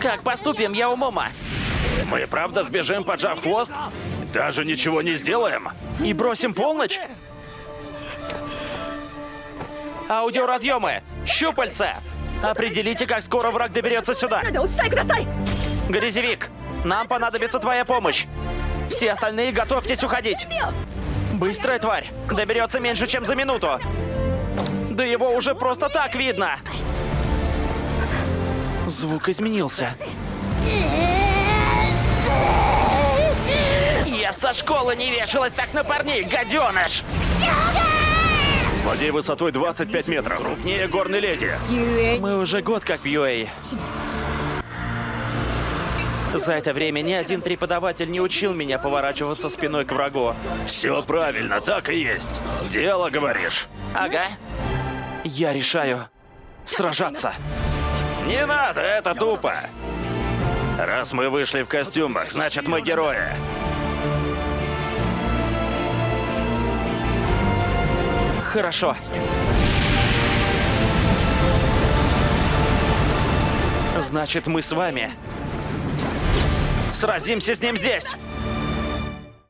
Как поступим, я у умома. Мы правда сбежим, поджав хвост? Даже ничего не сделаем? И бросим полночь? Аудиоразъемы! Щупальца! Определите, как скоро враг доберется сюда. Грязевик, нам понадобится твоя помощь. Все остальные готовьтесь уходить. Быстрая тварь. Доберется меньше, чем за минуту. Да его уже просто так видно. Звук изменился. Я со школы не вешалась так на парней, гаденыш! Злодей высотой 25 метров. Крупнее горной леди. Мы уже год как в UA. За это время ни один преподаватель не учил меня поворачиваться спиной к врагу. Все правильно, так и есть. Дело, говоришь. Ага. Я решаю сражаться. Не надо, это тупо. Раз мы вышли в костюмах, значит мы герои. Хорошо. Значит, мы с вами. Сразимся с ним здесь.